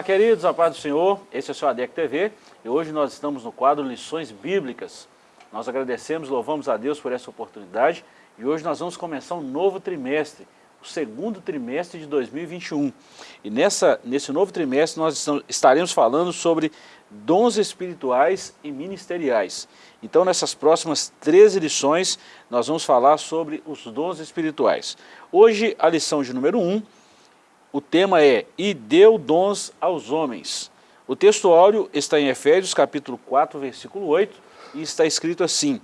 Olá, queridos, a paz do Senhor. Esse é o seu ADEC TV e hoje nós estamos no quadro Lições Bíblicas. Nós agradecemos, louvamos a Deus por essa oportunidade e hoje nós vamos começar um novo trimestre, o segundo trimestre de 2021. E nessa, nesse novo trimestre nós estaremos falando sobre dons espirituais e ministeriais. Então nessas próximas 13 lições nós vamos falar sobre os dons espirituais. Hoje a lição de número 1, o tema é E deu dons aos homens. O texto áureo está em Efésios capítulo 4, versículo 8, e está escrito assim,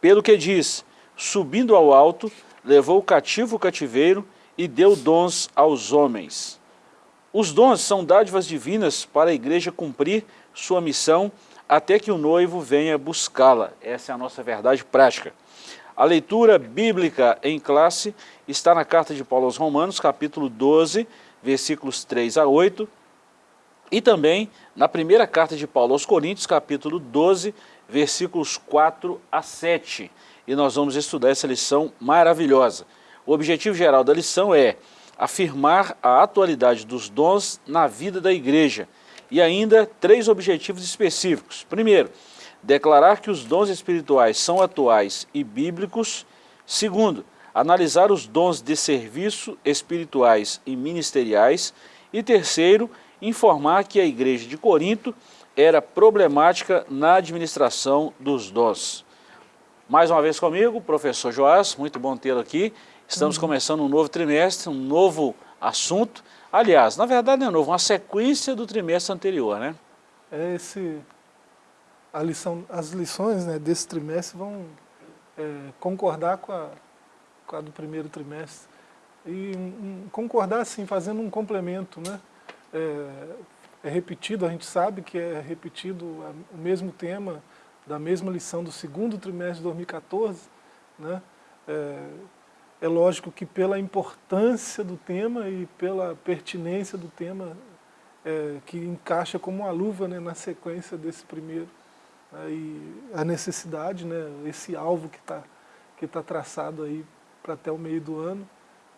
Pelo que diz, subindo ao alto, levou o cativo o cativeiro e deu dons aos homens. Os dons são dádivas divinas para a igreja cumprir sua missão até que o noivo venha buscá-la. Essa é a nossa verdade prática. A leitura bíblica em classe está na carta de Paulo aos Romanos, capítulo 12, versículos 3 a 8, e também na primeira carta de Paulo aos Coríntios, capítulo 12, versículos 4 a 7. E nós vamos estudar essa lição maravilhosa. O objetivo geral da lição é afirmar a atualidade dos dons na vida da igreja. E ainda três objetivos específicos. Primeiro, declarar que os dons espirituais são atuais e bíblicos. Segundo, analisar os dons de serviço espirituais e ministeriais. E terceiro, informar que a igreja de Corinto era problemática na administração dos dons. Mais uma vez comigo, professor Joás, muito bom tê-lo aqui. Estamos uhum. começando um novo trimestre, um novo assunto. Aliás, na verdade não é novo, uma sequência do trimestre anterior, né? É esse a lição, as lições né, desse trimestre vão é, concordar com a, do primeiro trimestre. E um, concordar assim, fazendo um complemento. Né? É, é, repetido, a gente sabe que é repetido o mesmo tema da mesma lição do segundo trimestre de 2014. Né? É, é lógico que pela importância do tema e pela pertinência do tema, é, que encaixa como uma luva né, na sequência desse primeiro né, a necessidade, né, esse alvo que está que tá traçado aí para até o meio do ano,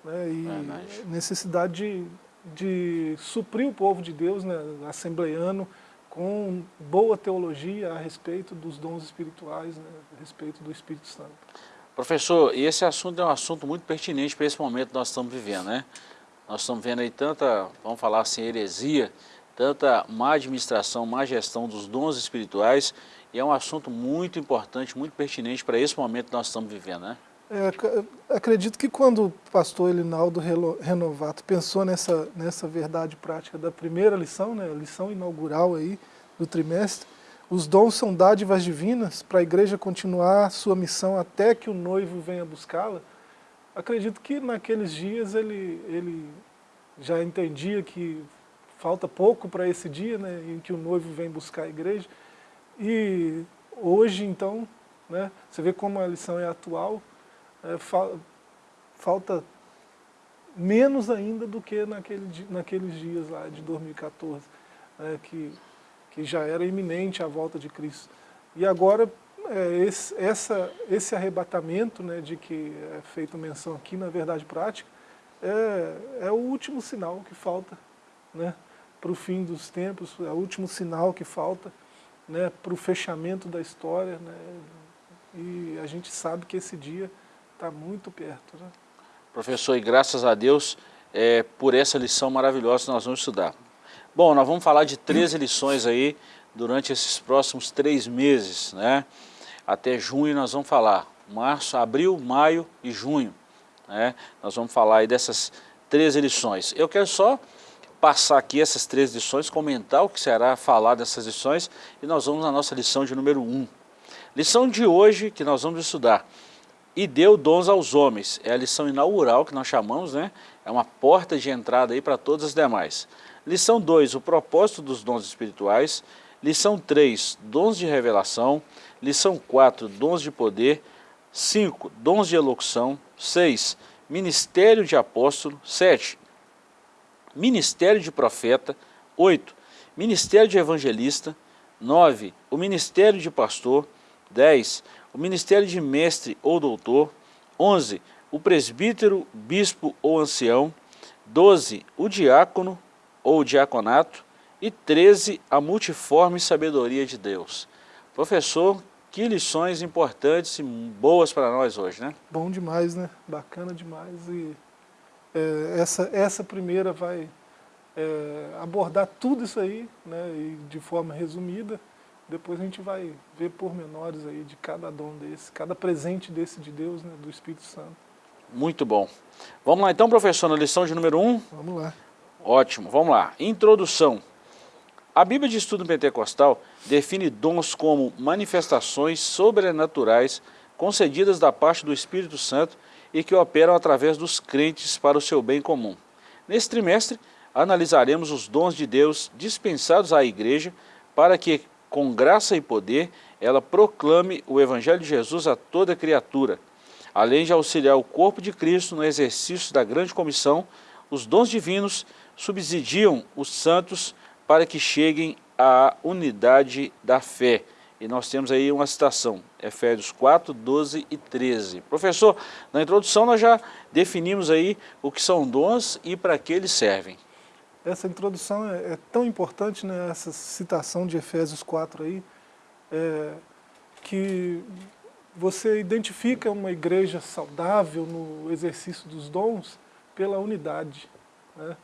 né, e é, necessidade de, de suprir o povo de Deus, né, assembleiano, com boa teologia a respeito dos dons espirituais, né, a respeito do Espírito Santo. Professor, e esse assunto é um assunto muito pertinente para esse momento que nós estamos vivendo, né? Nós estamos vendo aí tanta, vamos falar assim, heresia, tanta má administração, má gestão dos dons espirituais, e é um assunto muito importante, muito pertinente para esse momento que nós estamos vivendo, né? É, acredito que quando o pastor Elinaldo Renovato pensou nessa, nessa verdade prática da primeira lição, né, a lição inaugural aí do trimestre, os dons são dádivas divinas para a igreja continuar sua missão até que o noivo venha buscá-la. Acredito que naqueles dias ele, ele já entendia que falta pouco para esse dia né, em que o noivo vem buscar a igreja, e hoje, então, né, você vê como a lição é atual, é, fa falta menos ainda do que naquele, naqueles dias lá de 2014, né, que, que já era iminente a volta de Cristo. E agora, é, esse, essa, esse arrebatamento né, de que é feita menção aqui na verdade prática, é, é o último sinal que falta né, para o fim dos tempos, é o último sinal que falta né, para o fechamento da história, né, e a gente sabe que esse dia está muito perto. Né? Professor, e graças a Deus é, por essa lição maravilhosa que nós vamos estudar. Bom, nós vamos falar de 13 lições aí durante esses próximos três meses, né? Até junho nós vamos falar, março, abril, maio e junho, né? Nós vamos falar aí dessas 13 lições. Eu quero só passar aqui essas três lições, comentar o que será falar dessas lições e nós vamos na nossa lição de número 1. Um. Lição de hoje que nós vamos estudar. E deu dons aos homens. É a lição inaugural que nós chamamos, né? É uma porta de entrada aí para todas as demais. Lição 2, o propósito dos dons espirituais. Lição 3, dons de revelação. Lição 4, dons de poder. 5, dons de elocução. 6, ministério de apóstolo. 7, ministério de profeta, 8, ministério de evangelista, 9, o ministério de pastor, 10, o ministério de mestre ou doutor, 11, o presbítero, bispo ou ancião, 12, o diácono, ou diaconato, e 13, a multiforme sabedoria de Deus. Professor, que lições importantes e boas para nós hoje, né? Bom demais, né? Bacana demais. E é, essa, essa primeira vai é, abordar tudo isso aí, né? E de forma resumida. Depois a gente vai ver pormenores aí de cada dom desse, cada presente desse de Deus, né? Do Espírito Santo. Muito bom. Vamos lá então, professor, na lição de número 1? Um? Vamos lá. Ótimo, vamos lá. Introdução. A Bíblia de Estudo Pentecostal define dons como manifestações sobrenaturais concedidas da parte do Espírito Santo e que operam através dos crentes para o seu bem comum. Nesse trimestre, analisaremos os dons de Deus dispensados à igreja para que, com graça e poder, ela proclame o Evangelho de Jesus a toda criatura. Além de auxiliar o corpo de Cristo no exercício da grande comissão, os dons divinos subsidiam os santos para que cheguem à unidade da fé. E nós temos aí uma citação, Efésios 4, 12 e 13. Professor, na introdução nós já definimos aí o que são dons e para que eles servem. Essa introdução é, é tão importante, né, essa citação de Efésios 4 aí, é, que você identifica uma igreja saudável no exercício dos dons pela unidade. Né?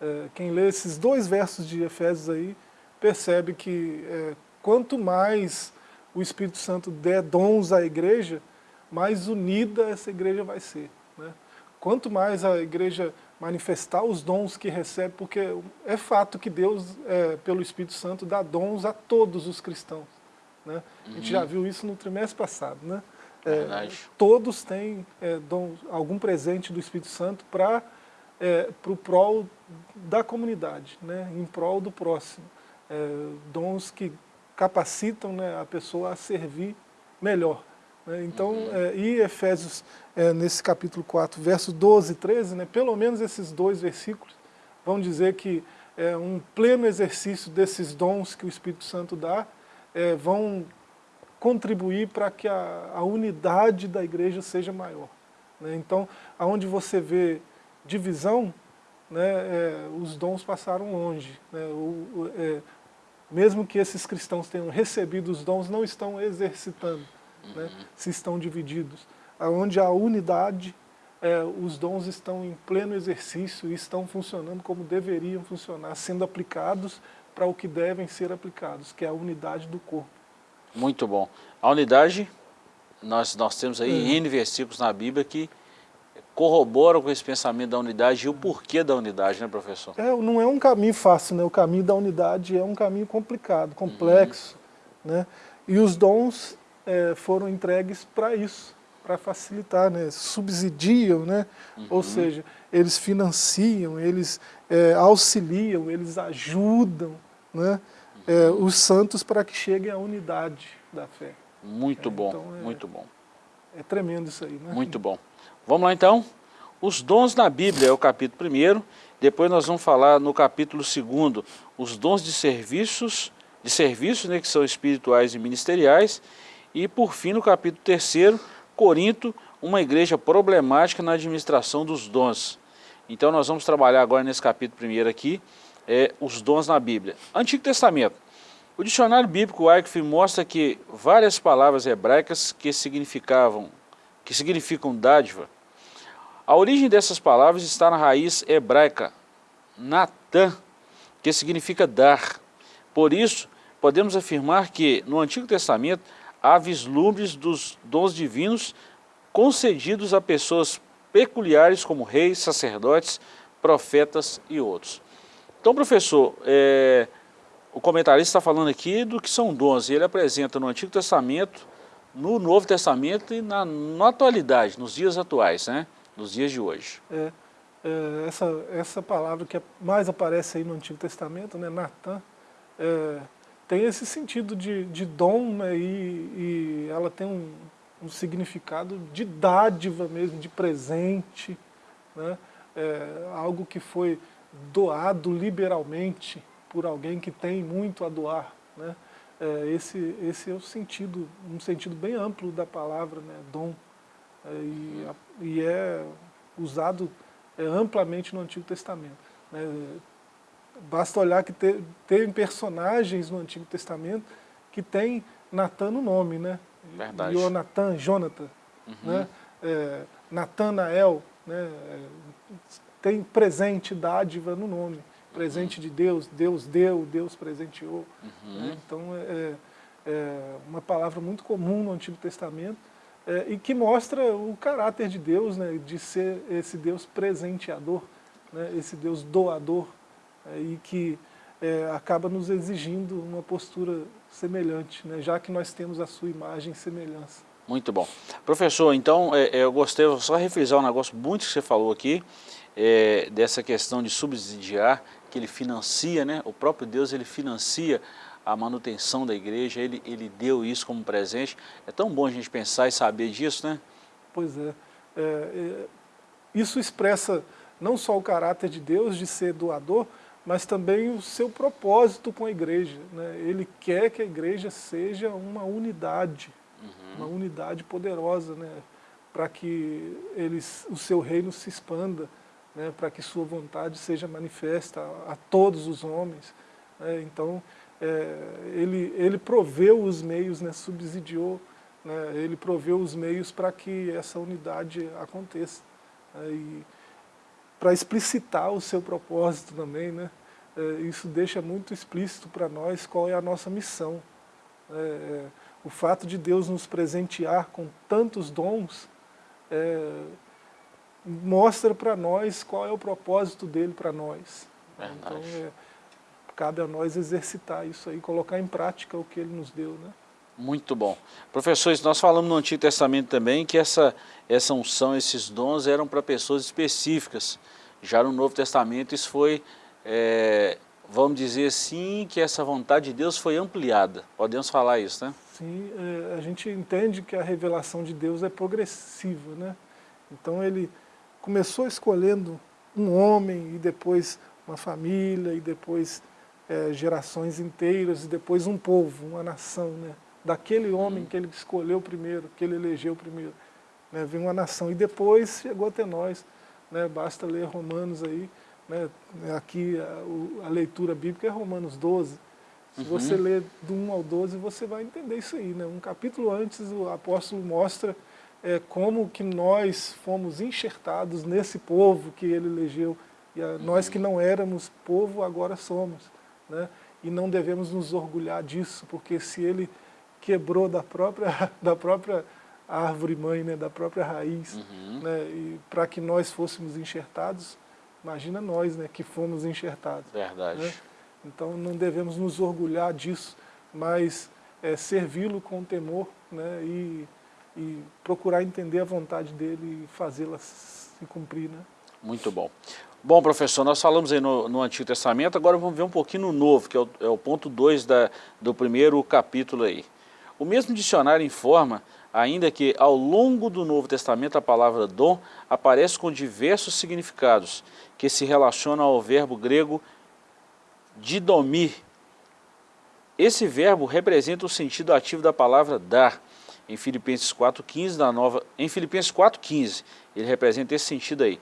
É, quem lê esses dois versos de Efésios aí, percebe que é, quanto mais o Espírito Santo der dons à igreja, mais unida essa igreja vai ser. Né? Quanto mais a igreja manifestar os dons que recebe, porque é fato que Deus, é, pelo Espírito Santo, dá dons a todos os cristãos. Né? Uhum. A gente já uhum. viu isso no trimestre passado. Né? É, todos têm é, dom, algum presente do Espírito Santo para é, o prol da comunidade, né, em prol do próximo. É, dons que capacitam né, a pessoa a servir melhor. Né. Então, uhum. é, e Efésios, é, nesse capítulo 4, versos 12 e 13, né, pelo menos esses dois versículos, vão dizer que é, um pleno exercício desses dons que o Espírito Santo dá, é, vão contribuir para que a, a, unidade da igreja seja maior. Né. Então, aonde você vê divisão, né, é, os dons passaram longe. Né, o, o, é, mesmo que esses cristãos tenham recebido os dons, não estão exercitando, uhum. né, se estão divididos. Onde a unidade, é, os dons estão em pleno exercício e estão funcionando como deveriam funcionar, sendo aplicados para o que devem ser aplicados, que é a unidade do corpo. Muito bom. A unidade, nós, nós temos aí é. N versículos na Bíblia que corroboram com esse pensamento da unidade e o porquê da unidade, né, professor? É, não é um caminho fácil, né? O caminho da unidade é um caminho complicado, complexo, uhum. né? E os dons é, foram entregues para isso, para facilitar, né? Subsidiam, né? Uhum. Ou seja, eles financiam, eles é, auxiliam, eles ajudam, né? É, uhum. os santos para que cheguem à unidade da fé. Muito bom, então, é muito bom. É tremendo isso aí, né? Muito bom. Vamos lá então? Os dons na Bíblia é o capítulo 1, depois nós vamos falar no capítulo 2, os dons de serviços, de serviços né, que são espirituais e ministeriais, e por fim no capítulo 3, Corinto, uma igreja problemática na administração dos dons. Então nós vamos trabalhar agora nesse capítulo 1 aqui, é, os dons na Bíblia. Antigo Testamento. O dicionário bíblico Wycliffe mostra que várias palavras hebraicas que significavam, que significam dádiva, a origem dessas palavras está na raiz hebraica, Natan, que significa dar. Por isso, podemos afirmar que no Antigo Testamento há vislumbres dos dons divinos concedidos a pessoas peculiares como reis, sacerdotes, profetas e outros. Então, professor, é, o comentarista está falando aqui do que são dons, e ele apresenta no Antigo Testamento, no Novo Testamento e na, na atualidade, nos dias atuais, né? nos dias de hoje. É, é, essa, essa palavra que mais aparece aí no Antigo Testamento, né, Natan, é, tem esse sentido de, de dom né, e, e ela tem um, um significado de dádiva mesmo, de presente, né, é, algo que foi doado liberalmente por alguém que tem muito a doar. Né, é, esse, esse é o sentido, um sentido bem amplo da palavra, né, dom. É, e, e é usado é, amplamente no Antigo Testamento. Né? Basta olhar que te, tem personagens no Antigo Testamento que tem Natan no nome, né? Verdade. Jonathan, Jonathan, uhum. né? É, Natanael, né? É, tem presente, dádiva no nome. Presente uhum. de Deus, Deus deu, Deus presenteou. Uhum. Né? Então, é, é, uma palavra muito comum no Antigo Testamento é, e que mostra o caráter de Deus, né? de ser esse Deus presenteador, né? esse Deus doador, é, e que é, acaba nos exigindo uma postura semelhante, né? já que nós temos a sua imagem e semelhança. Muito bom. Professor, então é, é, eu gostei, vou só refrisar um negócio muito que você falou aqui, é, dessa questão de subsidiar, que ele financia, né? o próprio Deus ele financia a manutenção da igreja, ele, ele deu isso como presente. É tão bom a gente pensar e saber disso, né? Pois é. é, é isso expressa não só o caráter de Deus de ser doador, mas também o seu propósito com a igreja. Né? Ele quer que a igreja seja uma unidade, uhum. uma unidade poderosa, né? para que eles, o seu reino se expanda, né? para que sua vontade seja manifesta a, a todos os homens. Né? Então, é, ele, ele proveu os meios, né? subsidiou, né? ele proveu os meios para que essa unidade aconteça. Né? E, para explicitar o seu propósito também, né? É, isso deixa muito explícito para nós qual é a nossa missão. É, é, o fato de Deus nos presentear com tantos dons é, mostra para nós qual é o propósito dele para nós. Verdade. Então, é, cabe a nós exercitar isso aí, colocar em prática o que ele nos deu. Né? Muito bom. Professores, nós falamos no Antigo Testamento também que essa, essa unção, esses dons eram para pessoas específicas. Já no Novo Testamento isso foi, é, vamos dizer assim, que essa vontade de Deus foi ampliada. Podemos falar isso, né? Sim, é, a gente entende que a revelação de Deus é progressiva, né? Então ele começou escolhendo um homem e depois uma família e depois é, gerações inteiras e depois um povo, uma nação, né? Daquele homem uhum. que ele escolheu primeiro, que ele elegeu primeiro. Né? Vem uma nação e depois chegou até nós. Né? Basta ler Romanos aí, né? aqui a, a, leitura bíblica é Romanos 12. Se uhum. você ler do 1 ao 12, você vai entender isso aí. Né? Um capítulo antes, o apóstolo mostra é, como que nós fomos enxertados nesse povo que ele elegeu. E a, uhum. nós que não éramos povo, agora somos. Né? E não devemos nos orgulhar disso, porque se ele quebrou da própria, da própria árvore mãe, né, da própria raiz, uhum. né, e para que nós fôssemos enxertados, imagina nós né, que fomos enxertados. Verdade. Né? Então não devemos nos orgulhar disso, mas é, servi-lo com temor né, e, e procurar entender a vontade dele e fazê-la se cumprir. Né? Muito bom. Bom, professor, nós falamos aí no, no, Antigo Testamento, agora vamos ver um pouquinho no Novo, que é o, é o ponto 2 do primeiro capítulo aí. O mesmo dicionário informa ainda que ao longo do Novo Testamento a palavra dom aparece com diversos significados, que se relacionam ao verbo grego didomir. Esse verbo representa o sentido ativo da palavra dar. Em Filipenses 4,15, na nova, em Filipenses 4,15, ele representa esse sentido aí.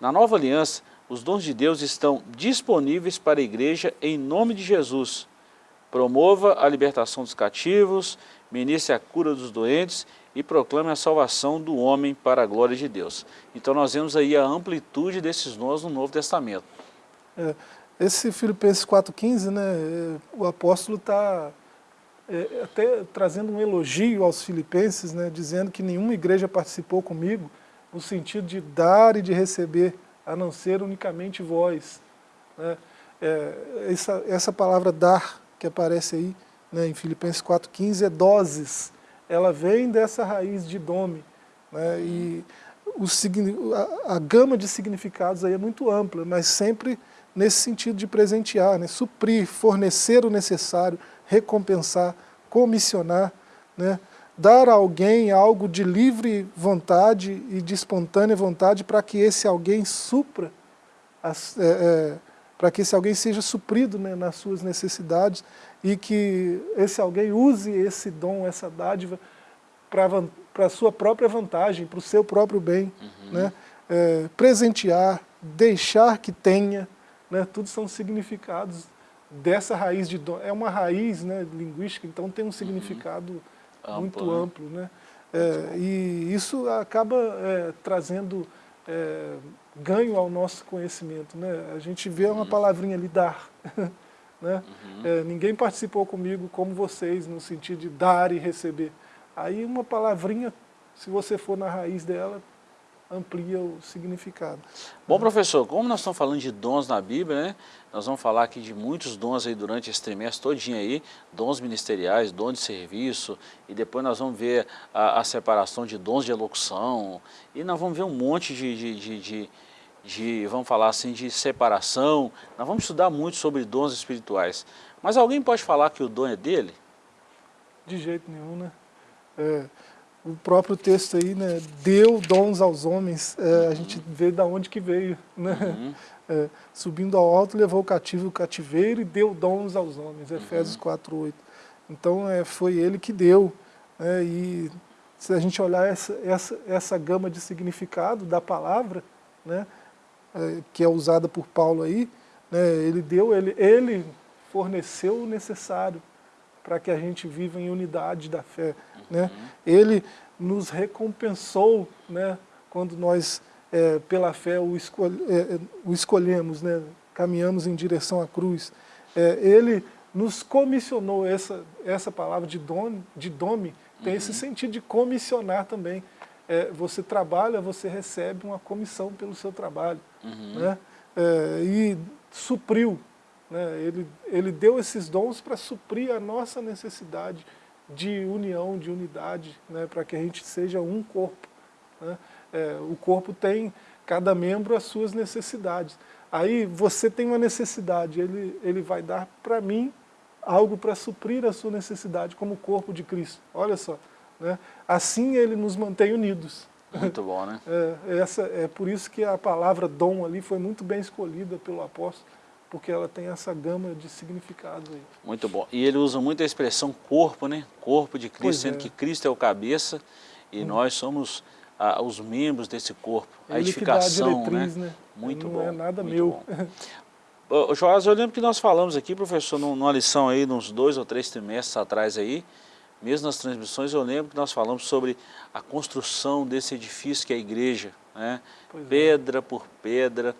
Na nova aliança, os dons de Deus estão disponíveis para a igreja em nome de Jesus, promova a libertação dos cativos, ministre a cura dos doentes e proclame a salvação do homem para a glória de Deus. Então nós vemos aí a amplitude desses dons no Novo Testamento. É, esse Filipenses 4,15, né, é, o apóstolo está é, até trazendo um elogio aos filipenses, né, dizendo que nenhuma igreja participou comigo no sentido de dar e de receber, a não ser unicamente vós. Né. É, essa, essa palavra dar que aparece aí né, em Filipenses 4,15 é doses. Ela vem dessa raiz de dome. Né, e o, a, a, gama de significados aí é muito ampla, mas sempre nesse sentido de presentear, né, suprir, fornecer o necessário, recompensar, comissionar, né, dar a alguém algo de livre vontade e de espontânea vontade para que esse alguém supra as, é, é, para que esse alguém seja suprido né, nas suas necessidades e que esse alguém use esse dom, essa dádiva para a sua própria vantagem, para o seu próprio bem, uhum. né? É, presentear, deixar que tenha, né, tudo são significados dessa raiz de dom. É uma raiz né, linguística, então tem um uhum. significado uhum. muito amplo. amplo né? É, e isso acaba é, trazendo é, ganho ao nosso conhecimento. Né? A gente vê uma uhum. palavrinha ali, dar. né? Uhum. É, ninguém participou comigo como vocês, no sentido de dar e receber. Aí uma palavrinha, se você for na raiz dela, amplia o significado. Bom, professor, como nós estamos falando de dons na Bíblia, né? Nós vamos falar aqui de muitos dons aí durante esse trimestre todinho aí, dons ministeriais, dons de serviço, e depois nós vamos ver a, a separação de dons de elocução, e nós vamos ver um monte de, de, de, de, de, vamos falar assim, de separação. Nós vamos estudar muito sobre dons espirituais. Mas alguém pode falar que o dom é dele? De jeito nenhum, né? É, o próprio texto aí, né, deu dons aos homens, é, a gente vê da onde que veio, né? Uhum. É, subindo ao alto, levou o cativo o cativeiro e deu dons aos homens, Efésios uhum. 4, 8. Então é, foi ele que deu, né, e se a gente olhar essa, essa, essa gama de significado da palavra, né, é, que é usada por Paulo aí, né, ele deu, ele, ele forneceu o necessário para que a gente viva em unidade da fé. Né? Uhum. Ele nos recompensou né, quando nós, é, pela fé, o, é, é, o escolhemos, né, caminhamos em direção à cruz. É, ele nos comissionou, essa, essa palavra de, don, de dome tem uhum. esse sentido de comissionar também. É, você trabalha, você recebe uma comissão pelo seu trabalho. Uhum. Né? É, e supriu né? Ele, ele deu esses dons para suprir a nossa necessidade de união, de unidade, né? para que a gente seja um corpo. Né? É, o corpo tem, cada membro, as suas necessidades. Aí você tem uma necessidade, ele, ele vai dar para mim algo para suprir a sua necessidade como corpo de Cristo. Olha só. Né? Assim ele nos mantém unidos. Muito bom, né? É, essa, é por isso que a palavra dom ali foi muito bem escolhida pelo apóstolo, porque ela tem essa gama de significados aí. Muito bom. E ele usa muito a expressão corpo, né? Corpo de Cristo, pois sendo é. que Cristo é o cabeça e hum. nós somos ah, os membros desse corpo. Ele a edificação, a diretriz, né? né? Muito Não bom. Não é nada meu. Ô, Joás, eu lembro que nós falamos aqui, professor, numa lição aí, uns dois ou três trimestres atrás aí, mesmo nas transmissões, eu lembro que nós falamos sobre a construção desse edifício que é a igreja, né? É. pedra por pedra,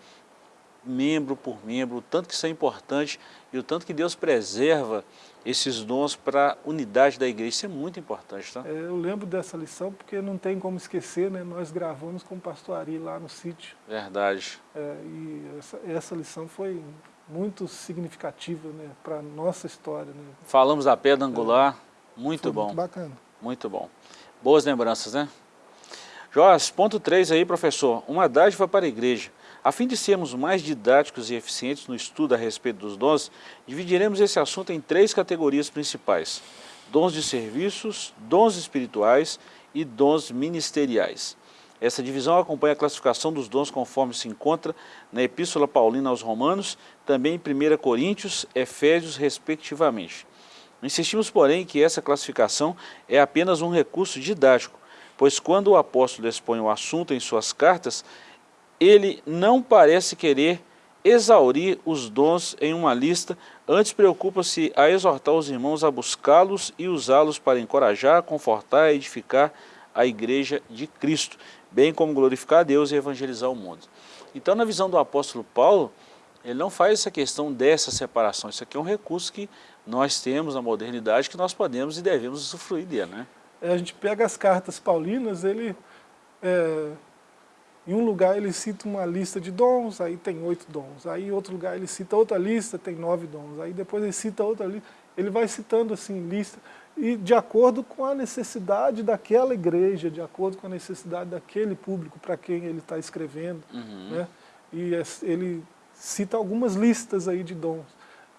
membro por membro, o tanto que isso é importante e o tanto que Deus preserva esses dons para a unidade da igreja. Isso é muito importante, tá? É, eu lembro dessa lição porque não tem como esquecer, né? Nós gravamos com o pastor Ari lá no sítio. Verdade. É, e essa, essa lição foi muito significativa né, para a nossa história. Né? Falamos da pedra angular, é, muito bom. muito bacana. Muito bom. Boas lembranças, né? Joás, ponto 3 aí, professor. Uma dádiva para a igreja. A fim de sermos mais didáticos e eficientes no estudo a respeito dos dons, dividiremos esse assunto em três categorias principais. Dons de serviços, dons espirituais e dons ministeriais. Essa divisão acompanha a classificação dos dons conforme se encontra na Epístola Paulina aos Romanos, também em 1 Coríntios, Efésios, respectivamente. Insistimos, porém, que essa classificação é apenas um recurso didático, pois quando o apóstolo expõe o assunto em suas cartas, ele não parece querer exaurir os dons em uma lista, antes preocupa-se a exortar os irmãos a buscá-los e usá-los para encorajar, confortar e edificar a igreja de Cristo, bem como glorificar a Deus e evangelizar o mundo. Então, na visão do apóstolo Paulo, ele não faz essa questão dessa separação, isso aqui é um recurso que nós temos na modernidade, que nós podemos e devemos usufruir dele. Né? É, a gente pega as cartas paulinas, ele é, em um lugar ele cita uma lista de dons, aí tem oito dons. Aí em outro lugar ele cita outra lista, tem nove dons. Aí depois ele cita outra lista. Ele vai citando assim lista, e de acordo com a necessidade daquela igreja, de acordo com a necessidade daquele público para quem ele está escrevendo. Uhum. Né? E ele cita algumas listas aí de dons.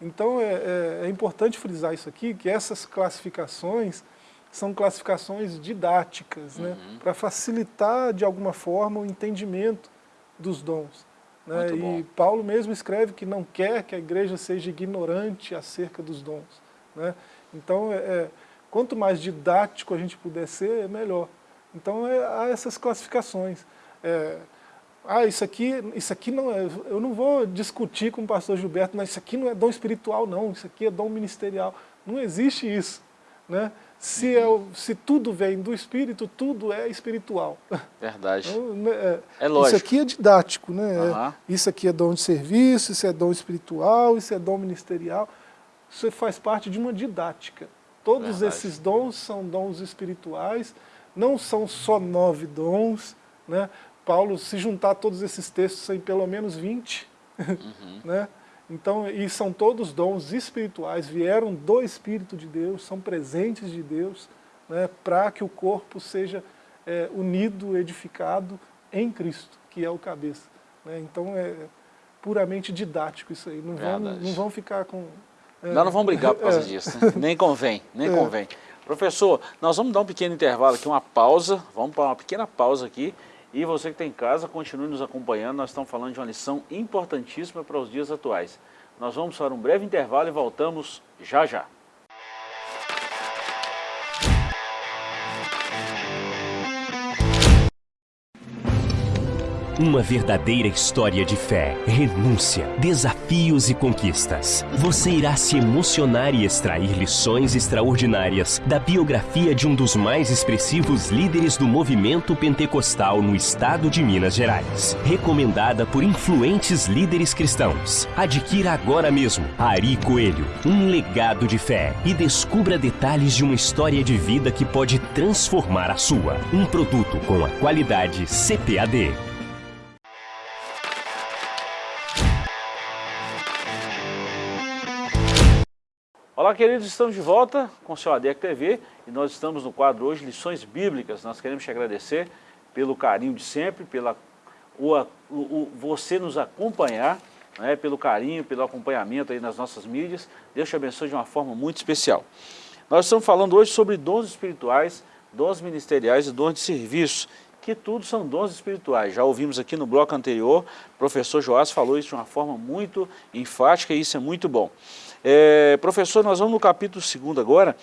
Então é, é, é importante frisar isso aqui, que essas classificações são classificações didáticas, né, uhum. né, para facilitar de alguma forma o entendimento dos dons. Né, e Paulo mesmo escreve que não quer que a igreja seja ignorante acerca dos dons. Né, então, é, é, quanto mais didático a gente puder ser, é melhor. Então, é, há essas classificações. É, ah, isso aqui, isso aqui não é, eu não vou discutir com o pastor Gilberto, mas isso aqui não é dom espiritual não, isso aqui é dom ministerial. Não existe isso. Né? Se, é, se tudo vem do Espírito, tudo é espiritual. Verdade. Então, né, é, é lógico. Isso aqui é didático, né? Uhum. Isso aqui é dom de serviço, isso é dom espiritual, isso é dom ministerial. Isso faz parte de uma didática. Todos Verdade. esses dons são dons espirituais, não são só nove dons. Né? Paulo, se juntar todos esses textos, tem pelo menos 20. Uhum. né? Então, e são todos dons espirituais, vieram do Espírito de Deus, são presentes de Deus, né, para que o corpo seja é, unido, edificado em Cristo, que é o cabeça. Né? Então é puramente didático isso aí, não, vão, não vão ficar com... É, não, não vão brigar por causa é. disso, né? nem convém, nem é. convém. Professor, nós vamos dar um pequeno intervalo aqui, uma pausa, vamos para uma pequena pausa aqui, e você que está em casa, continue nos acompanhando, nós estamos falando de uma lição importantíssima para os dias atuais. Nós vamos para um breve intervalo e voltamos já já. Uma verdadeira história de fé, renúncia, desafios e conquistas. Você irá se emocionar e extrair lições extraordinárias da biografia de um dos mais expressivos líderes do movimento pentecostal no estado de Minas Gerais. Recomendada por influentes líderes cristãos. Adquira agora mesmo Ari Coelho, um legado de fé e descubra detalhes de uma história de vida que pode transformar a sua. Um produto com a qualidade CPAD. Olá, queridos, estamos de volta com o seu ADEC TV e nós estamos no quadro hoje Lições Bíblicas. Nós queremos te agradecer pelo carinho de sempre, pela o, o, você nos acompanhar, né, pelo carinho, pelo acompanhamento aí nas nossas mídias. Deus te abençoe de uma forma muito especial. Nós estamos falando hoje sobre dons espirituais, dons ministeriais e dons de serviço, que tudo são dons espirituais. Já ouvimos aqui no bloco anterior, o professor Joás falou isso de uma forma muito enfática e isso é muito bom. É, professor, nós vamos no capítulo 2 agora,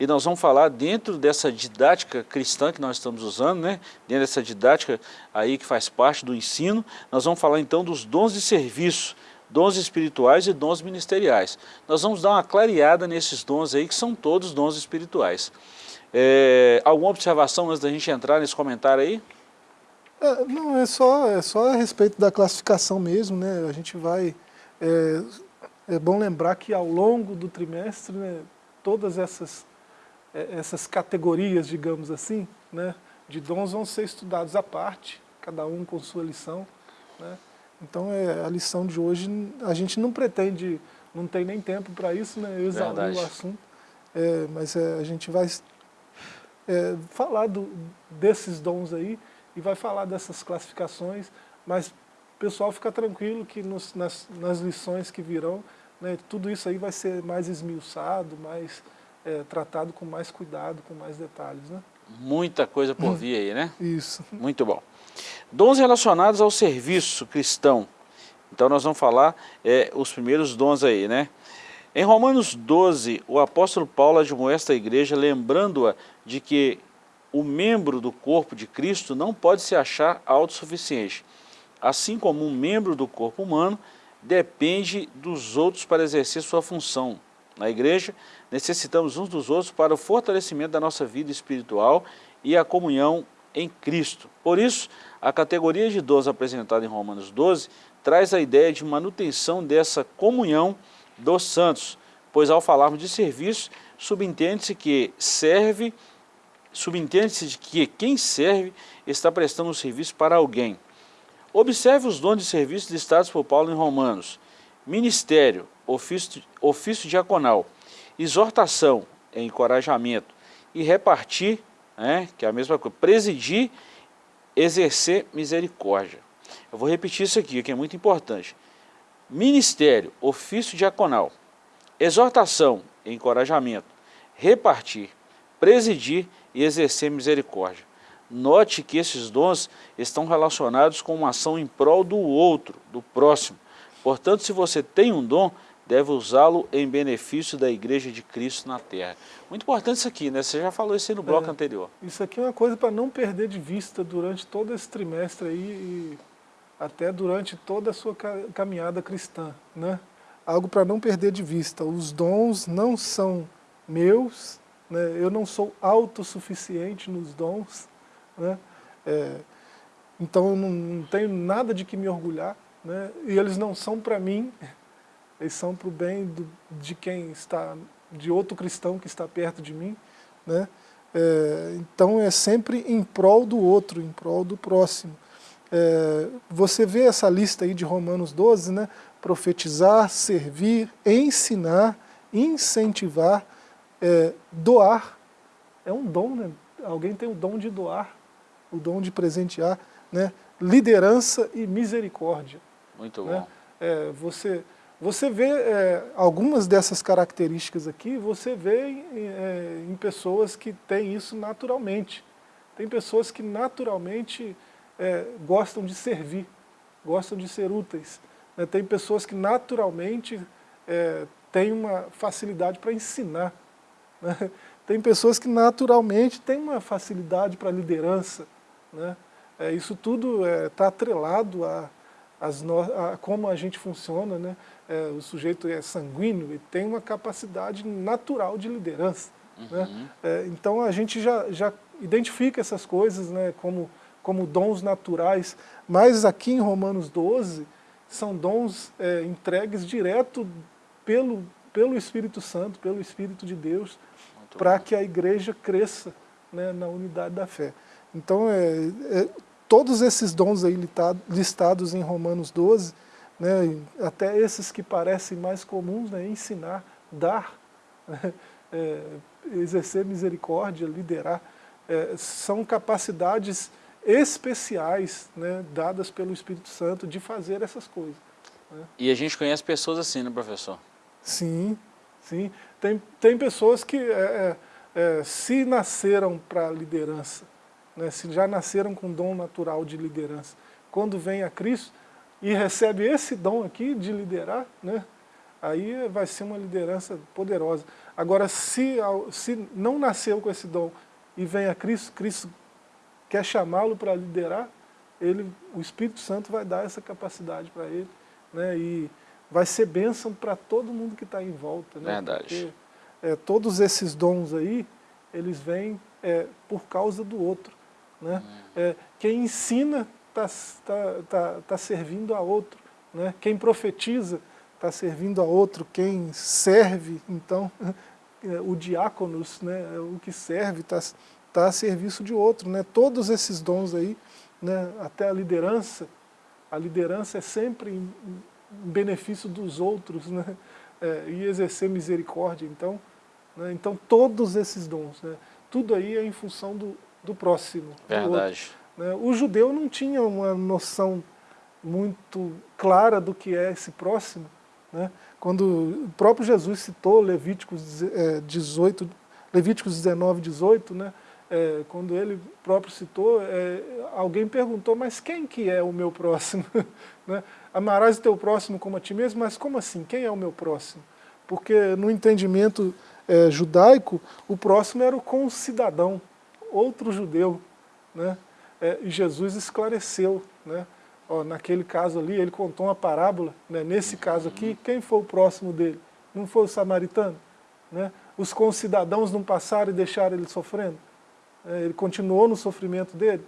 e nós vamos falar dentro dessa didática cristã que nós estamos usando, né? dentro dessa didática aí que faz parte do ensino, nós vamos falar então dos dons de serviço, dons espirituais e dons ministeriais. Nós vamos dar uma clareada nesses dons aí, que são todos dons espirituais. É, alguma observação antes da gente entrar nesse comentário aí? É, não, é só, é só a respeito da classificação mesmo, né? A gente vai é, é bom lembrar que ao longo do trimestre, né, todas essas, é, essas categorias, digamos assim, né, de dons vão ser estudados à parte, cada um com sua lição. Né? Então é, a lição de hoje, a gente não pretende, não tem nem tempo para isso, né, exaurir o assunto, é, mas é, a gente vai é, falar do, desses dons aí e vai falar dessas classificações, mas pessoal fica tranquilo que nos, nas, nas lições que virão né, tudo isso aí vai ser mais esmiuçado, mais é, tratado com mais cuidado, com mais detalhes. Né? Muita coisa por vir aí, né? Isso. Muito bom. Dons relacionados ao serviço cristão. Então nós vamos falar é, os primeiros dons aí, né? Em Romanos 12, o apóstolo Paulo admoesta a igreja, lembrando-a de que o membro do corpo de Cristo não pode se achar autossuficiente. Assim como um membro do corpo humano depende dos outros para exercer sua função. Na igreja, necessitamos uns dos outros para o fortalecimento da nossa vida espiritual e a comunhão em Cristo. Por isso, a categoria de dons apresentada em Romanos 12 traz a ideia de manutenção dessa comunhão dos santos, pois ao falarmos de serviço, subentende-se que serve, subentende-se que quem serve está prestando um serviço para alguém. Observe os dons de serviço listados por Paulo em Romanos. Ministério, ofício, ofício diaconal, exortação, encorajamento, e repartir, né, que é a mesma coisa, presidir, exercer misericórdia. Eu vou repetir isso aqui, que é muito importante. Ministério, ofício diaconal, exortação, encorajamento, repartir, presidir e exercer misericórdia. Note que esses dons estão relacionados com uma ação em prol do outro, do próximo. Portanto, se você tem um dom, deve usá-lo em benefício da Igreja de Cristo na Terra. Muito importante isso aqui, né? Você já falou isso aí no bloco é, anterior. Isso aqui é uma coisa para não perder de vista durante todo esse trimestre aí. E, até durante toda a sua caminhada cristã. Né? Algo para não perder de vista, os dons não são meus, né? eu não sou autossuficiente nos dons, né? É, então não, não, tenho nada de que me orgulhar, né? e eles não são para mim, eles são para o bem do, de quem está, de outro cristão que está perto de mim, né? É, então é sempre em prol do outro, em prol do próximo. É, você vê essa lista aí de Romanos 12, né? profetizar, servir, ensinar, incentivar, é, doar. É um dom, né? alguém tem o dom de doar, o dom de presentear, né? liderança e misericórdia. Muito né? bom. É, você, você vê é, algumas dessas características aqui, você vê em, é, em, pessoas que têm isso naturalmente. Tem pessoas que naturalmente é, gostam de servir, gostam de ser úteis. Né? Tem pessoas que naturalmente é, têm uma facilidade para ensinar. Né? Tem pessoas que naturalmente têm uma facilidade para liderança. Né? É, isso tudo está é, atrelado a, no, a, como a gente funciona, né? É, o sujeito é sanguíneo e tem uma capacidade natural de liderança. Né? Uhum. Né? Então a gente já, já identifica essas coisas né, como, como dons naturais, mas aqui em Romanos 12 são dons é, entregues direto pelo, pelo Espírito Santo, pelo Espírito de Deus, para que a igreja cresça né, na unidade da fé. Então, é, é, todos esses dons aí listados em Romanos 12, né, até esses que parecem mais comuns, né, ensinar, dar, né, é, exercer misericórdia, liderar, é, são capacidades especiais né, dadas pelo Espírito Santo de fazer essas coisas. Né. E a gente conhece pessoas assim, né, professor? Sim, sim. Tem, tem pessoas que é, é, se nasceram para liderança, né, se já nasceram com dom natural de liderança, quando vem a Cristo e recebe esse dom aqui de liderar, né, aí vai ser uma liderança poderosa. Agora, se, se não nasceu com esse dom e vem a Cristo, Cristo quer chamá-lo para liderar, ele, o Espírito Santo vai dar essa capacidade para ele, né, e vai ser bênção para todo mundo que está em volta. Né, Verdade. Porque, é, todos esses dons aí, eles vêm é, por causa do outro. Né? É, quem ensina está tá, tá, tá servindo a outro. Né? Quem profetiza está servindo a outro. Quem serve, então, o diáconos, né, o que serve, está tá a serviço de outro. Né? Todos esses dons aí, né, até a liderança, a liderança é sempre em, em benefício dos outros, né? É, e exercer misericórdia. Então, né, então todos esses dons, né, tudo aí é em função do, do próximo. Verdade. Do né? O judeu não tinha uma noção muito clara do que é esse próximo. Né? Quando o próprio Jesus citou Levíticos, é, 18, Levíticos 19, 18, né? É, quando ele próprio citou, é, alguém perguntou, mas quem que é o meu próximo? né? Amarás o teu próximo como a ti mesmo, mas como assim? Quem é o meu próximo? Porque no entendimento é, judaico, o próximo era o concidadão, outro judeu. Né? É, e Jesus esclareceu. Né? Ó, naquele caso ali, ele contou uma parábola. Né? Nesse caso aqui, quem foi o próximo dele? Não foi o samaritano? Né? Os concidadãos não passaram e deixaram ele sofrendo? É, ele continuou no sofrimento dele,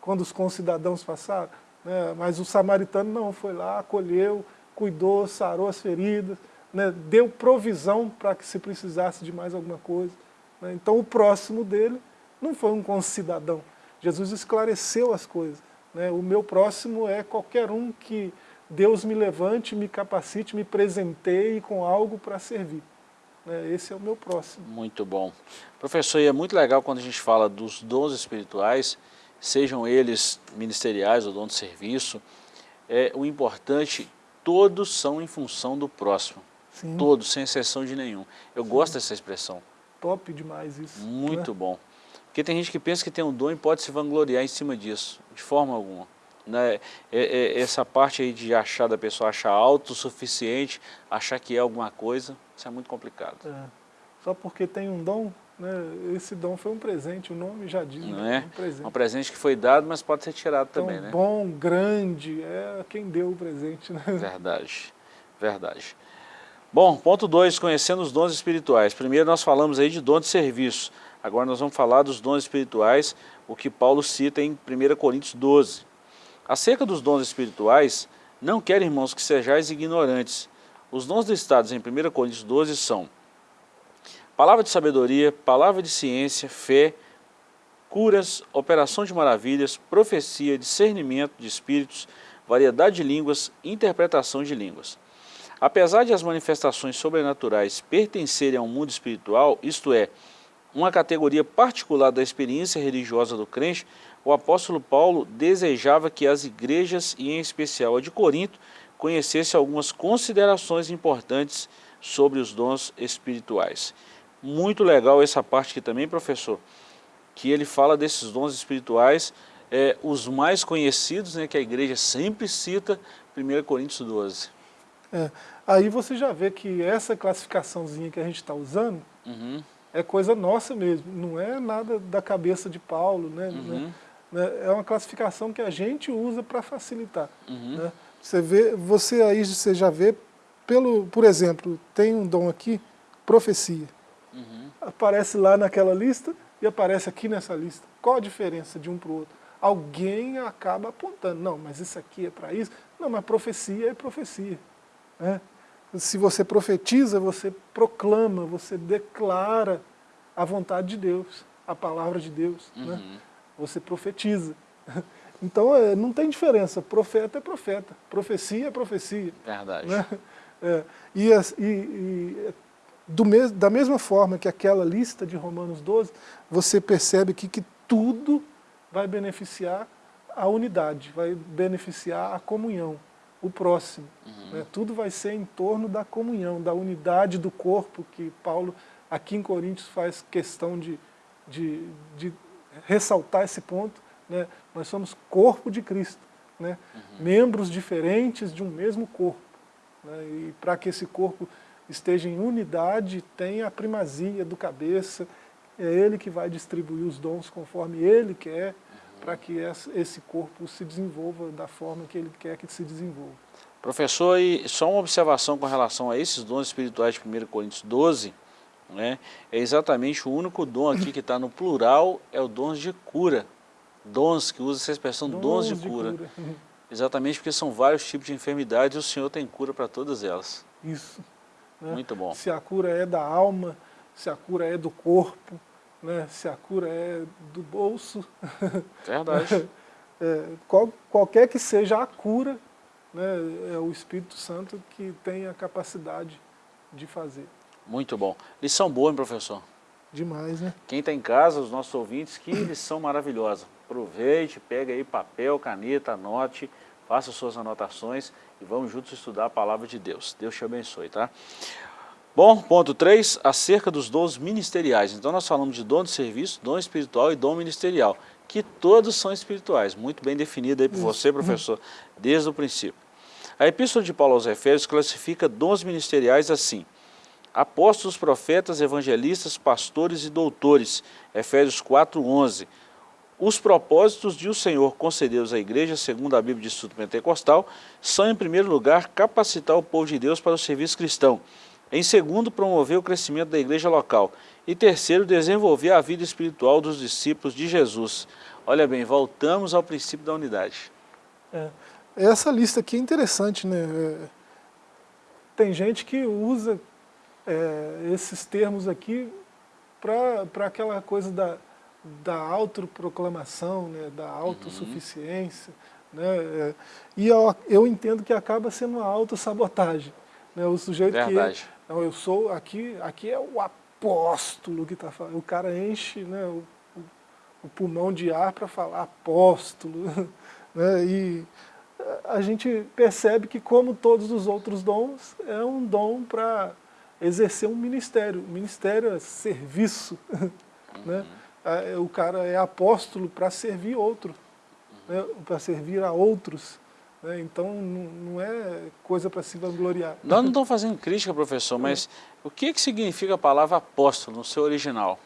quando os concidadãos passaram. Né? Mas o samaritano não, foi lá, acolheu, cuidou, sarou as feridas, né? deu provisão para que se precisasse de mais alguma coisa. Né? Então o próximo dele não foi um concidadão. Jesus esclareceu as coisas. Né? O meu próximo é qualquer um que Deus me levante, me capacite, me presenteie com algo para servir. Né? Esse é o meu próximo. Muito bom. Professor, e é muito legal quando a gente fala dos dons espirituais, sejam eles ministeriais ou dom de serviço, é, o importante, todos são em função do próximo. Sim. Todos, sem exceção de nenhum. Eu Sim. gosto dessa expressão. Top demais isso. Muito né? bom. Porque tem gente que pensa que tem um dom e pode se vangloriar em cima disso, de forma alguma. Né? É, é, essa parte aí de achar da pessoa achar autossuficiente, achar que é alguma coisa, isso é muito complicado. É. Só porque tem um dom, Né? Esse dom foi um presente, o nome já diz. Não né? é? Um presente. Um presente que foi dado, mas pode ser tirado então, também, né? bom, grande, é quem deu o presente. Né? Verdade, verdade. Bom, ponto 2, conhecendo os dons espirituais. Primeiro nós falamos aí de dom de serviço. Agora nós vamos falar dos dons espirituais, o que Paulo cita em 1 Coríntios 12. Acerca dos dons espirituais, não quero, irmãos, que sejais ignorantes. Os dons listados em 1 Coríntios 12 são palavra de sabedoria, palavra de ciência, fé, curas, operação de maravilhas, profecia, discernimento de espíritos, variedade de línguas, interpretação de línguas. Apesar de as manifestações sobrenaturais pertencerem ao mundo espiritual, isto é, uma categoria particular da experiência religiosa do crente, o apóstolo Paulo desejava que as igrejas, e em especial a de Corinto, conhecessem algumas considerações importantes sobre os dons espirituais. Muito legal essa parte aqui também, professor, que ele fala desses dons espirituais, é, os mais conhecidos, né, que a igreja sempre cita, 1 Coríntios 12. É, aí você já vê que essa classificaçãozinha que a gente está usando uhum. É coisa nossa mesmo, não é nada da cabeça de Paulo, né? Uhum. né? É uma classificação que a gente usa para facilitar. Uhum. Né? Você, vê, você aí você já vê, pelo, por exemplo, tem um dom aqui, profecia. Uhum. Aparece lá naquela lista e aparece aqui nessa lista. Qual a diferença de um para o outro? Alguém acaba apontando, não, mas isso aqui é para isso. Não, mas profecia é profecia. Né? Se você profetiza, você proclama, você declara a vontade de Deus, a palavra de Deus. Né? Uhum. Né? Você profetiza. Então é, não tem diferença, profeta é profeta, profecia é profecia. Verdade. Né? É, e, e, e mes, da mesma forma que aquela lista de Romanos 12, você percebe aqui que tudo vai beneficiar a unidade, vai beneficiar a comunhão, o próximo. Uhum. Né? Tudo vai ser em torno da comunhão, da unidade do corpo, que Paulo aqui em Coríntios faz questão de, de, de ressaltar esse ponto. Né? Nós somos corpo de Cristo, né? Uhum. membros diferentes de um mesmo corpo. Né? E para que esse corpo esteja em unidade, tenha a primazia do cabeça, é ele que vai distribuir os dons conforme ele quer. Para que esse corpo se desenvolva da forma que ele quer que se desenvolva. Professor, e só uma observação com relação a esses dons espirituais de 1 Coríntios 12, né, é exatamente o único dom aqui que está no plural, é o dom de cura. Dons, que usa essa expressão, dons, dons de, de cura. cura. Exatamente porque são vários tipos de enfermidades e o Senhor tem cura para todas elas. Isso. Né? Muito bom. Se a cura é da alma, se a cura é do corpo, né? se a cura é do bolso. Verdade. é, qual, qualquer que seja a cura, né? é o Espírito Santo que tem a capacidade de fazer. Muito bom. Lição boa, hein, professor? Demais, né? Quem está em casa, os nossos ouvintes, que lição maravilhosa. Aproveite, pega aí papel, caneta, anote, faça suas anotações e vamos juntos estudar a palavra de Deus. Deus te abençoe, tá? Bom, ponto 3, acerca dos dons ministeriais. Então nós falamos de dom de serviço, dom espiritual e dom ministerial, que todos são espirituais, muito bem definido aí por você, professor, desde o princípio. A Epístola de Paulo aos Efésios classifica dons ministeriais assim, apóstolos, profetas, evangelistas, pastores e doutores, Efésios 4, 11, os propósitos de o Senhor concedeu à igreja, segundo a Bíblia de Estudo Pentecostal, são, em primeiro lugar, capacitar o povo de Deus para o serviço cristão. Em segundo, promover o crescimento da igreja local. E terceiro, desenvolver a vida espiritual dos discípulos de Jesus. Olha bem, voltamos ao princípio da unidade. É, essa lista aqui é interessante, né? É, tem gente que usa é, esses termos aqui para aquela coisa da da autoproclamação, né, da autossuficiência. Uhum. Né, é, e eu, eu, entendo que acaba sendo uma autossabotagem. Né, o sujeito Verdade. que... Não, eu sou... Aqui, aqui é o apóstolo que está falando. O cara enche né, o, o pulmão de ar para falar apóstolo. Né, e a gente percebe que, como todos os outros dons, é um dom para exercer um ministério. O ministério é serviço. Né? Uhum. O cara é apóstolo para servir outro, né, para servir a outros. Né, então não, é coisa para se vangloriar. Nós não estamos fazendo crítica, professor, mas o que, que significa a palavra apóstolo no seu original?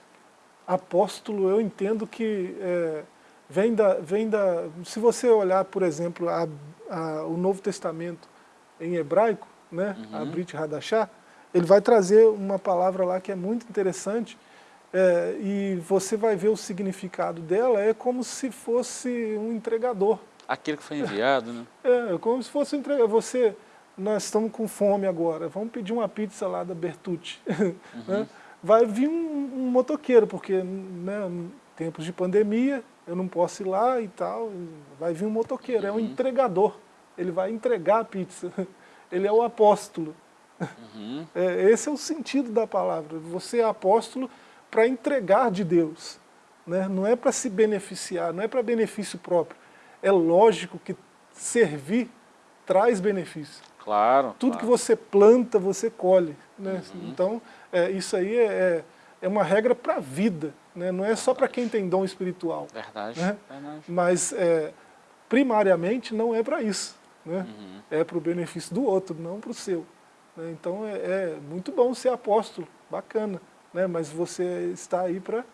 apóstolo eu entendo que é, vem, da, vem da... Se você olhar, por exemplo, a, a, o Novo Testamento em hebraico, né, uhum. a Brit Hadashah, ele vai trazer uma palavra lá que é muito interessante, é, e você vai ver o significado dela, é como se fosse um entregador. Aquele que foi enviado, né? É, como se fosse entregador. Você, nós estamos com fome agora, vamos pedir uma pizza lá da Bertucci. Uhum. Né? Vai vir um, um motoqueiro, porque né, tempos de pandemia, eu não posso ir lá e tal, vai vir um motoqueiro, uhum. é um uhum. entregador, ele vai entregar a pizza, ele é o apóstolo. Uhum. É, esse é o sentido da palavra, você é apóstolo para entregar de Deus, né? não é para se beneficiar, não é para benefício próprio, é lógico que servir traz benefício. Claro. Tudo claro. que você planta, você colhe. Né? Uhum. Então, é, isso aí é, é, é uma regra para a vida, né? não é só para quem tem dom espiritual. Verdade. Né? Verdade. Mas, é, primariamente, não é para isso. Né? Uhum. É para o benefício do outro, não para o seu. Né? Então, é, é, muito bom ser apóstolo, bacana. Né? Mas você está aí para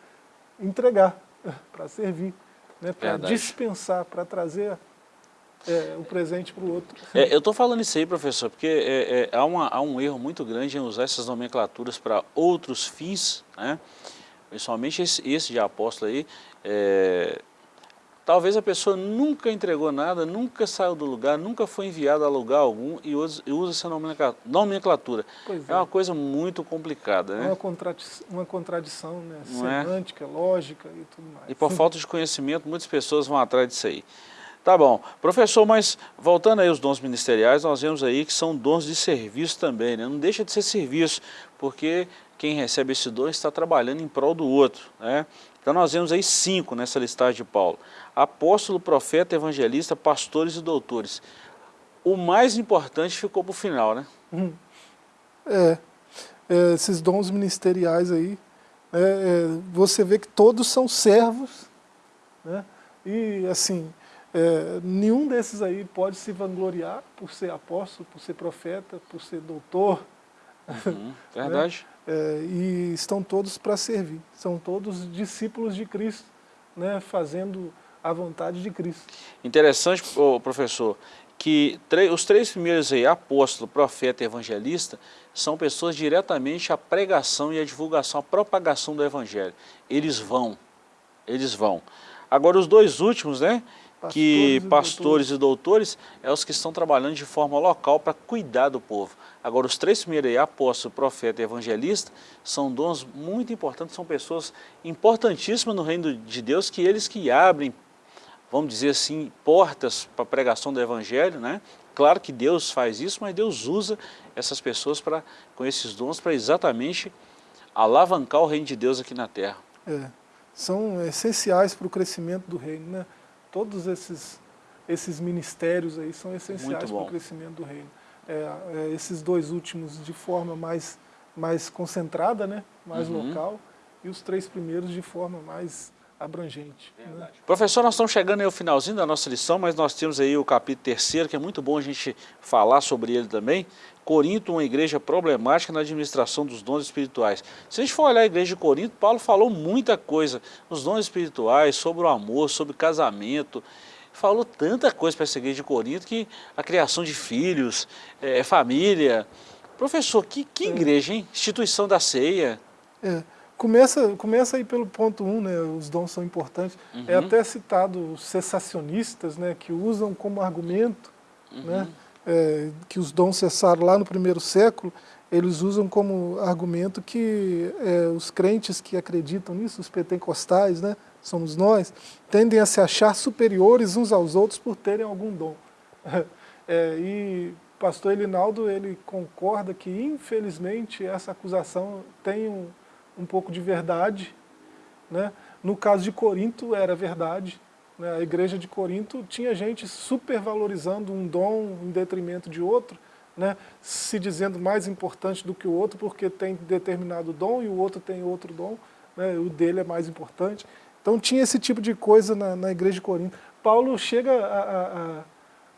entregar, para servir, né? para dispensar, para trazer é, o presente para o outro. É, eu estou falando isso aí, professor, porque é, é, há, uma, há, um erro muito grande em usar essas nomenclaturas para outros fins, né? principalmente esse, esse de apóstolo aí. É, talvez a pessoa nunca entregou nada, nunca saiu do lugar, nunca foi enviada a lugar algum e usa, essa nomenclatura. é. uma coisa muito complicada. Né? Uma, contradição, uma contradição né? semântica, lógica e tudo mais. E por falta de conhecimento, muitas pessoas vão atrás disso aí. Tá bom. Professor, mas voltando aí aos dons ministeriais, nós vemos aí que são dons de serviço também, né? Não deixa de ser serviço, porque quem recebe esse dom está trabalhando em prol do outro, né? Então nós vemos aí cinco nessa listagem de Paulo. Apóstolo, profeta, evangelista, pastores e doutores. O mais importante ficou para o final, né? Hum. É, é, esses dons ministeriais aí, é, é, você vê que todos são servos, né? E assim, é, nenhum desses aí pode se vangloriar por ser apóstolo, por ser profeta, por ser doutor. Uhum, verdade. Né? É, e estão todos para servir. São todos discípulos de Cristo, né? fazendo a vontade de Cristo. Interessante, professor, que os três primeiros aí, apóstolo, profeta e evangelista, são pessoas diretamente à pregação e à divulgação, à propagação do evangelho. Eles vão, eles vão. Agora os dois últimos, né, pastores que e pastores doutores. e doutores é os que estão trabalhando de forma local para cuidar do povo. Agora, os três primeiros aí, apóstolo, profeta e evangelista, são dons muito importantes, são pessoas importantíssimas no reino de Deus, que eles que abrem, vamos dizer assim, portas para a pregação do evangelho, né? Claro que Deus faz isso, mas Deus usa essas pessoas para, com esses dons para exatamente alavancar o reino de Deus aqui na terra. É, são essenciais para o crescimento do reino, né? Todos esses, esses ministérios aí são essenciais para o crescimento do reino. É, é, esses dois últimos de forma mais, mais concentrada, né, mais uhum. local, e os três primeiros de forma mais abrangente. Né? Professor, nós estamos chegando aí ao finalzinho da nossa lição, mas nós temos aí o capítulo terceiro, que é muito bom a gente falar sobre ele também. Corinto, uma igreja problemática na administração dos dons espirituais. Se a gente for olhar a igreja de Corinto, Paulo falou muita coisa, os dons espirituais, sobre o amor, sobre casamento, falou tanta coisa para essa igreja de Corinto, que a criação de filhos, é, família. Professor, que, que é. igreja, hein? Instituição da ceia. É. Começa, começa aí pelo ponto 1, um, né, os dons são importantes. É uhum. É até citado os cessacionistas, né, que usam como argumento, uhum. né, é, que os dons cessaram lá no primeiro século, eles usam como argumento que é, os crentes que acreditam nisso, os pentecostais, né, somos nós, tendem a se achar superiores uns aos outros por terem algum dom. É, e pastor Elinaldo, ele concorda que, infelizmente, essa acusação tem um, um pouco de verdade. Né? No caso de Corinto era verdade. Né? A igreja de Corinto tinha gente supervalorizando um dom em detrimento de outro, né? se dizendo mais importante do que o outro porque tem determinado dom e o outro tem outro dom, né? o dele é mais importante. Então tinha esse tipo de coisa na, na igreja de Corinto. Paulo chega a,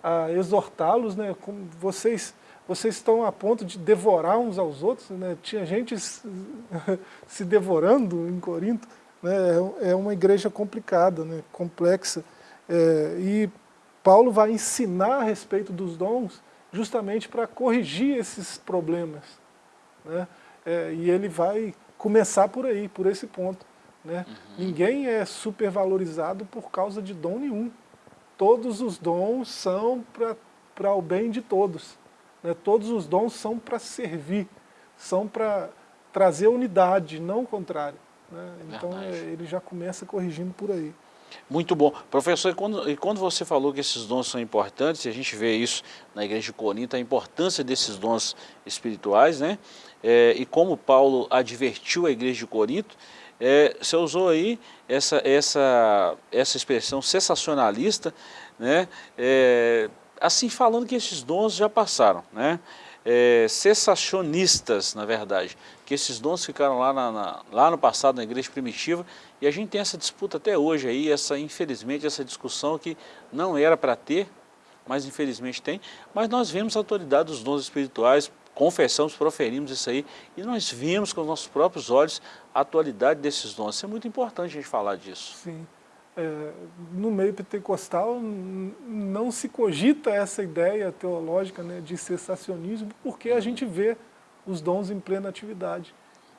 a, a exortá-los, né? vocês vocês estão a ponto de devorar uns aos outros, né? tinha gente se devorando em Corinto, né, é, é uma igreja complicada, né, complexa, é, e Paulo vai ensinar a respeito dos dons justamente para corrigir esses problemas. Né? É, e ele vai começar por aí, por esse ponto. Né? Uhum. Ninguém é supervalorizado por causa de dom nenhum. Todos os dons são para o bem de todos. Né? Todos os dons são para servir, são para trazer unidade, não o contrário. Né? Então é, ele já começa corrigindo por aí. Muito bom. Professor, e quando, e quando você falou que esses dons são importantes, e a gente vê isso na igreja de Corinto, a importância desses dons espirituais, né? É, e como Paulo advertiu a igreja de Corinto, é, você usou aí essa, essa, essa expressão sensacionalista, né? É, assim falando que esses dons já passaram, né? É, cessacionistas, na verdade, que esses dons ficaram lá, na, na, lá no passado na igreja primitiva e a gente tem essa disputa até hoje aí, essa, infelizmente, essa discussão que não era para ter, mas infelizmente tem, mas nós vemos a autoridade dos dons espirituais, confessamos, proferimos isso aí, e nós vimos com os nossos próprios olhos a atualidade desses dons. Isso é muito importante a gente falar disso. Sim. É, no meio pentecostal não se cogita essa ideia teológica né, de cessacionismo, porque a gente vê os dons em plena atividade.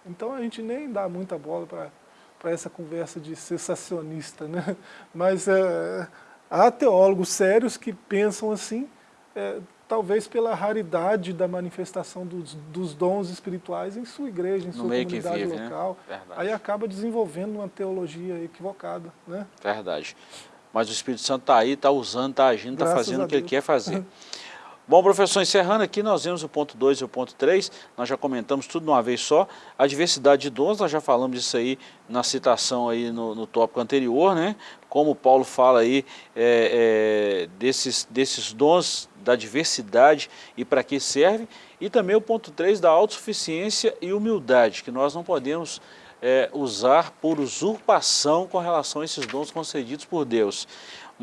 Então a gente nem dá muita bola para essa conversa de sensacionista, né? mas é, há teólogos sérios que pensam assim, é, talvez pela raridade da manifestação dos, dos, dons espirituais em sua igreja, em no sua comunidade vive, né? local, né? aí acaba desenvolvendo uma teologia equivocada. Né? Verdade. Mas o Espírito Santo está aí, está usando, está agindo, está fazendo o que ele quer fazer. Bom, professor, encerrando aqui, nós vemos o ponto 2 e o ponto 3, nós já comentamos tudo de uma vez só. A diversidade de dons, nós já falamos disso aí na citação aí no, no tópico anterior, né? Como Paulo fala aí é, é, desses, desses dons da diversidade e para que serve. E também o ponto 3 da autossuficiência e humildade, que nós não podemos é, usar por usurpação com relação a esses dons concedidos por Deus.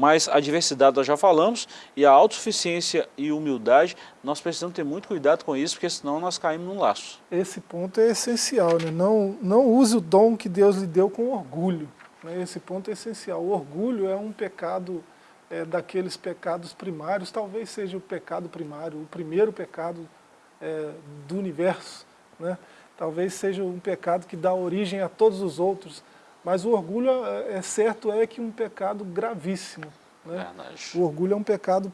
Mas a diversidade nós já falamos e a autossuficiência e humildade, nós precisamos ter muito cuidado com isso, porque senão nós caímos num laço. Esse ponto é essencial, né? não, não use o dom que Deus lhe deu com orgulho. Né? Esse ponto é essencial. O orgulho é um pecado é, daqueles pecados primários, talvez seja o pecado primário, o primeiro pecado é, do universo. Né? Talvez seja um pecado que dá origem a todos os outros. Mas o orgulho, é, é certo, é que um pecado gravíssimo. Né? O orgulho é um pecado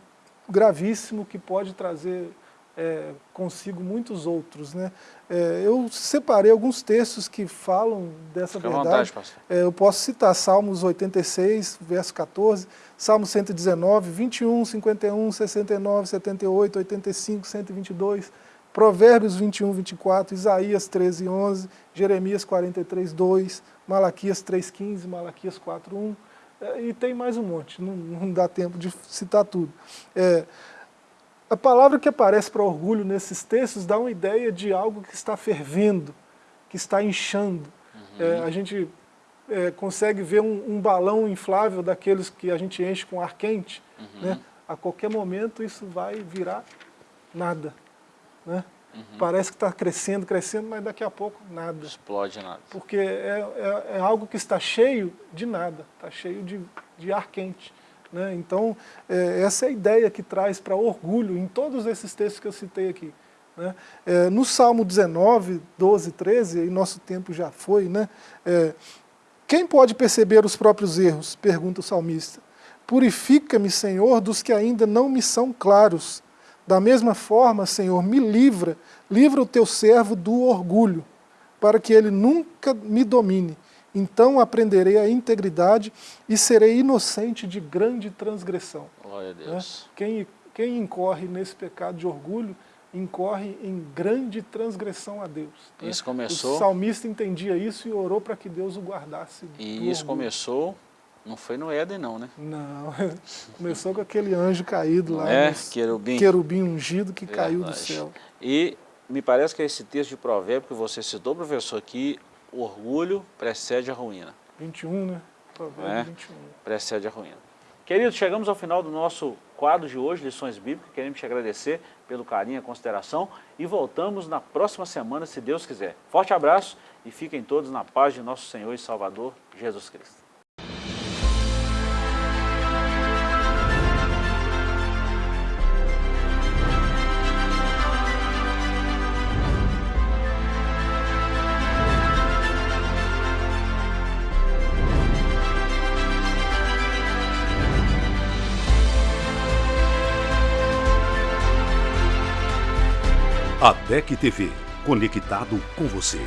gravíssimo que pode trazer é, consigo muitos outros. Né? É, eu separei alguns textos que falam dessa Fica verdade. Vontade, é, eu posso citar Salmos 86, verso 14, Salmos 119, 21, 51, 69, 78, 85, 122, Provérbios 21, 24, Isaías 13, 11, Jeremias 43, 2, Malaquias 3,15, Malaquias 4,1, é, e tem mais um monte, não, não dá tempo de citar tudo. É, a palavra que aparece para orgulho nesses textos dá uma ideia de algo que está fervendo, que está inchando. Uhum. É, a gente é, consegue ver um, um, balão inflável daqueles que a gente enche com ar quente. Uhum. Né? A qualquer momento isso vai virar nada. Né? Uhum. Parece que está crescendo, crescendo, mas daqui a pouco nada. Explode nada. Porque é, é, é algo que está cheio de nada, está cheio de, de ar quente. Né? Então, é, essa é a ideia que traz para orgulho em todos esses textos que eu citei aqui. Né? É, no Salmo 19, 12, 13, e nosso tempo já foi, né? É, quem pode perceber os próprios erros? Pergunta o salmista. Purifica-me, Senhor, dos que ainda não me são claros da mesma forma, Senhor, me livra, livra o teu servo do orgulho, para que ele nunca me domine. Então aprenderei a integridade e serei inocente de grande transgressão. Glória a né? Deus. Quem, quem incorre nesse pecado de orgulho, incorre em grande transgressão a Deus. Né? Isso começou... O salmista entendia isso e orou para que Deus o guardasse E isso orgulho. começou não foi no Éden não, né? Não, começou com aquele anjo caído lá, é, querubim. querubim ungido que Verdade. caiu do céu. E me parece que é esse texto de provérbio que você citou, professor, que o orgulho precede a ruína. 21, né? Provérbio é, 21. Precede a ruína. Querido, chegamos ao final do nosso quadro de hoje, Lições Bíblicas. Queremos te agradecer pelo carinho e consideração e voltamos na próxima semana, se Deus quiser. Forte abraço e fiquem todos na paz de nosso Senhor e Salvador, Jesus Cristo. A DEC TV, conectado com você.